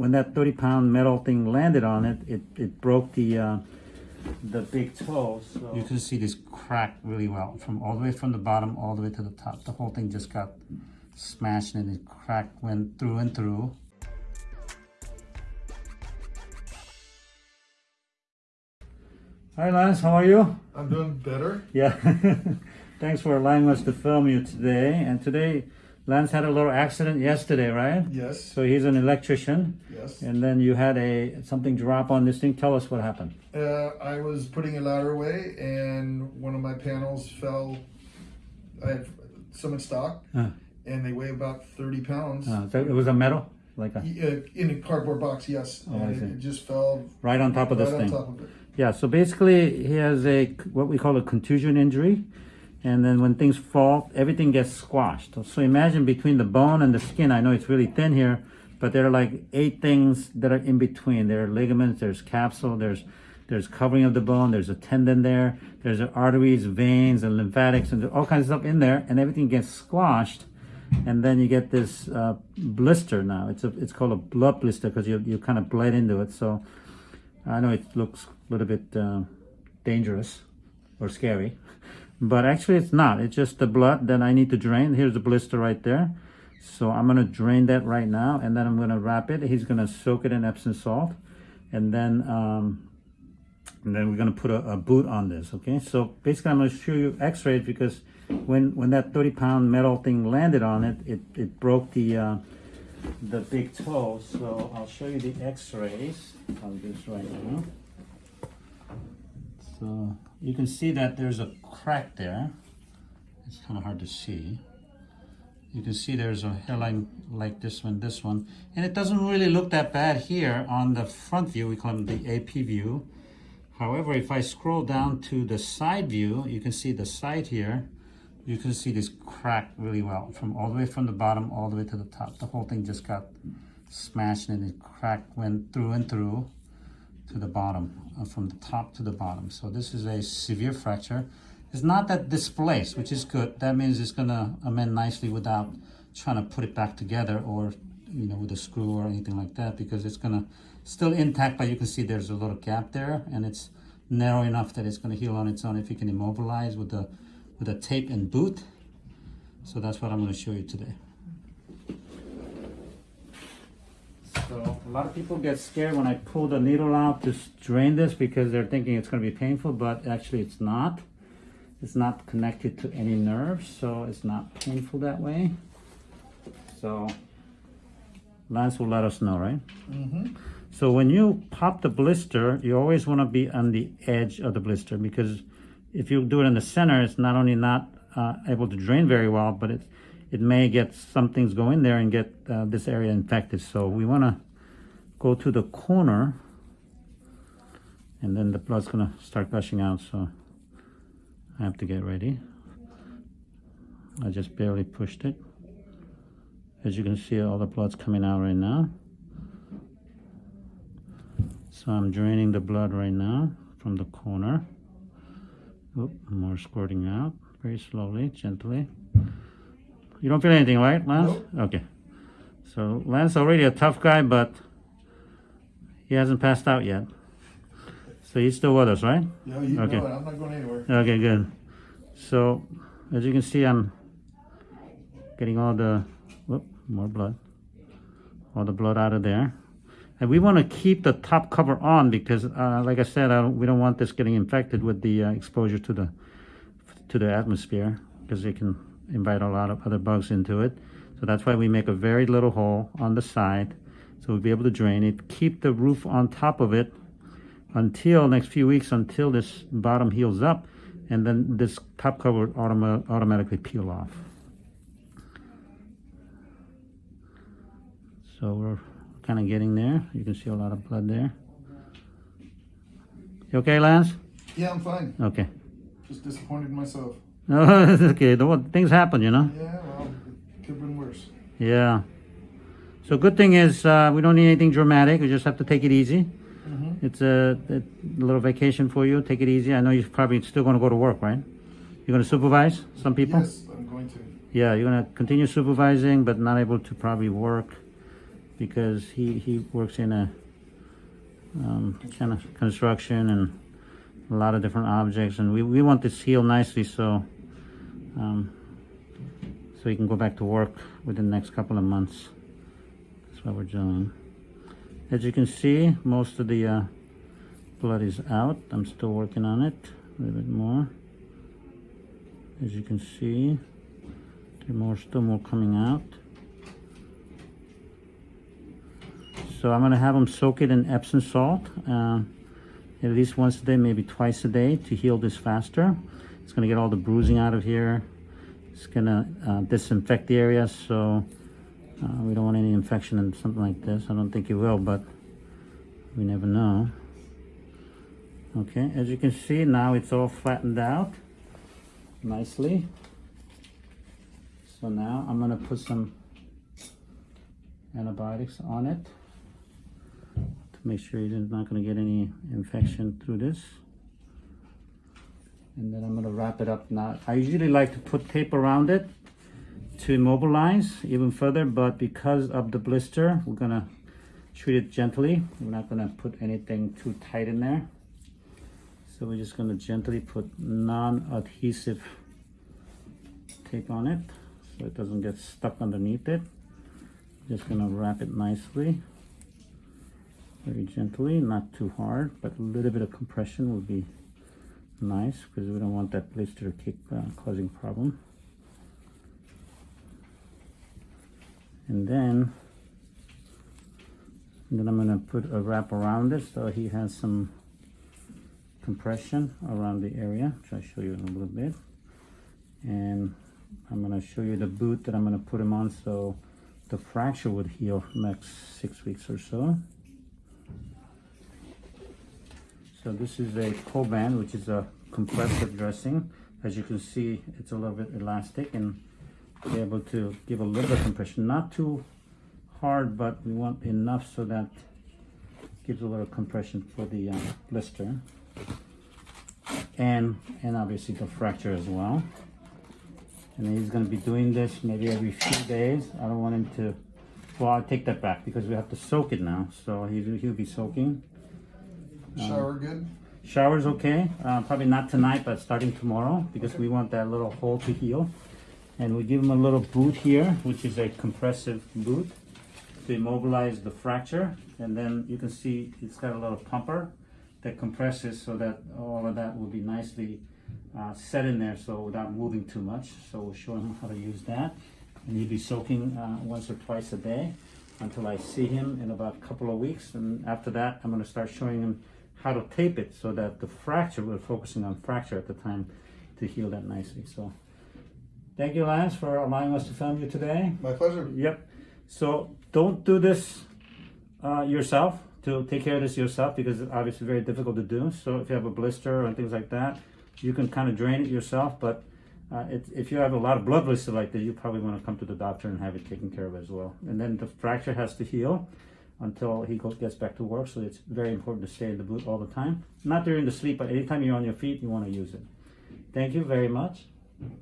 When that 30 pound metal thing landed on it, it, it broke the uh, the big toe. So you can see this crack really well from all the way from the bottom all the way to the top. The whole thing just got smashed and it crack went through and through. Hi Lance, how are you? I'm doing better. Yeah. Thanks for allowing us to film you today. And today, Lance had a little accident yesterday, right? Yes. So he's an electrician. Yes. And then you had a something drop on this thing. Tell us what happened. Uh, I was putting a ladder away, and one of my panels fell. I had some in stock, Uh, and they weigh about 30 pounds. uh, so it was a metal, like a Uh, in a cardboard box, yes. Oh, and it, it just fell right on top of right this thing. of. Yeah. So basically, he has a what we call a contusion injury, and then when things fall, everything gets squashed. So imagine between the bone and the skin. I know it's really thin here, but there are like eight things that are in between. There are ligaments. There's capsule. There's there's covering of the bone. There's a tendon there. There's arteries, veins, and lymphatics, and all kinds of stuff in there, and everything gets squashed. And then you get this uh, blister now. It's a it's called a blood blister because you you kind of bled into it. So I know it looks a little bit uh, dangerous or scary, but actually it's not. It's just the blood that I need to drain. Here's the blister right there. So I'm gonna drain that right now, and then I'm gonna wrap it. He's gonna soak it in Epsom salt, and then um, and then we're gonna put a, a boot on this. Okay. So basically, I'm gonna show you X-rays because when when that 30 pound metal thing landed on it, it it broke the. Uh, the big toe so I'll show you the x-rays on this right now so you can see that there's a crack there it's kind of hard to see you can see there's a hairline like this one this one. And it doesn't really look that bad here on the front view. We call it the AP view. However if I scroll down to the side view you can see the side here. You can see this crack really well from all the way from the bottom all the way to the top. The whole thing just got smashed and it crack went through and through to the bottom uh, from the top to the bottom. So this is a severe fracture it's not that displaced which is good that means it's gonna amend nicely without trying to put it back together or you know with a screw or anything like that because it's gonna still intact but you can see there's a little gap there and it's narrow enough that it's going to heal on its own if you can immobilize with the with a tape and boot. So that's what I'm going to show you today. So a lot of people get scared when I pull the needle out to drain this because they're thinking it's going to be painful, but actually it's not. It's not connected to any nerves, so it's not painful that way. So Lance will let us know, right? Mm-hmm. So when you pop the blister, you always want to be on the edge of the blister because if you do it in the center, it's not only not uh, able to drain very well, but it, it may get some things go in there and get uh, this area infected. So we want to go to the corner and then the blood's going to start gushing out. So I have to get ready. I just barely pushed it. As you can see, all the blood's coming out right now. So I'm draining the blood right now from the corner. Oop, more squirting out very slowly, gently. You don't feel anything, right, Lance? Nope. Okay. So Lance already a tough guy, but he hasn't passed out yet. So he's still with us, right? Yeah, you Okay. know it. I'm not going anywhere. Okay, good. So as you can see, I'm getting all the, whoop, more blood, all the blood out of there. And we want to keep the top cover on because, uh, like I said, I don't, we don't want this getting infected with the uh, exposure to the to the atmosphere because it can invite a lot of other bugs into it. So that's why we make a very little hole on the side so we'll be able to drain it. Keep the roof on top of it until next few weeks until this bottom heals up and then this top cover would automa automatically peel off. So we're kind of getting there. You can see a lot of blood there. You okay, Lance? Yeah, I'm fine. Okay. Just disappointed myself. Okay. The, things happen, you know? Yeah, well, it could have been worse. Yeah. So good thing is uh, we don't need anything dramatic. We just have to take it easy. It's a, a little vacation for you. Take it easy. I know you're probably still going to go to work, right? You're going to supervise some people? Yes, I'm going to. Yeah, you're going to continue supervising, but not able to probably work because he, he works in a um, kind of construction and a lot of different objects and we, we want this heal nicely so um, so he can go back to work within the next couple of months. That's what we're doing. As you can see, most of the uh, blood is out. I'm still working on it a little bit more. As you can see, more, still more coming out. So I'm gonna have them soak it in Epsom salt, uh, at least once a day, maybe twice a day to heal this faster. It's gonna get all the bruising out of here. It's gonna uh, disinfect the area, so uh, we don't want any infection and something like this. I don't think it will, but we never know. Okay, as you can see, now it's all flattened out nicely. So now I'm gonna put some antibiotics on it to make sure you're not gonna get any infection through this. And then I'm gonna wrap it up now. I usually like to put tape around it to immobilize even further, but because of the blister, we're gonna treat it gently. We're not gonna put anything too tight in there. So we're just gonna gently put non-adhesive tape on it so it doesn't get stuck underneath it. Just gonna wrap it nicely, very gently, not too hard, but a little bit of compression will be nice because we don't want that blister to keep uh, causing problem. And then, then I'm gonna put a wrap around it so he has some compression around the area, which I'll show you in a little bit. And I'm gonna show you the boot that I'm gonna put him on so the fracture would heal next six weeks or so. So this is a Coban, which is a compressive dressing. As you can see, it's a little bit elastic and be able to give a little bit of compression. Not too hard, but we want enough so that gives a little compression for the uh, blister. And, and obviously the fracture as well. And he's gonna be doing this maybe every few days. I don't want him to, well, I'll take that back because we have to soak it now. So he'll, he'll be soaking. Shower good? Shower's okay. Uh, probably not tonight, but starting tomorrow because we want that little hole to heal. And we give him a little boot here, which is a compressive boot to immobilize the fracture. And then you can see it's got a little pumper that compresses so that all of that will be nicely uh, set in there so without moving too much. So we'll show him how to use that. And he'll be soaking uh, once or twice a day until I see him in about a couple of weeks. And after that, I'm gonna start showing him how to tape it so that the fracture, we're focusing on fracture at the time to heal that nicely. So thank you, Lance, for allowing us to film you today. My pleasure. Yep. So don't do this uh, yourself to take care of this yourself because it's obviously very difficult to do. So if you have a blister and things like that, you can kind of drain it yourself. But uh, it, if you have a lot of blood blister like that, you probably want to come to the doctor and have it taken care of as well. And then the fracture has to heal until he goes, gets back to work. So it's very important to stay in the boot all the time. Not during the sleep, but anytime you're on your feet, you want to use it. Thank you very much.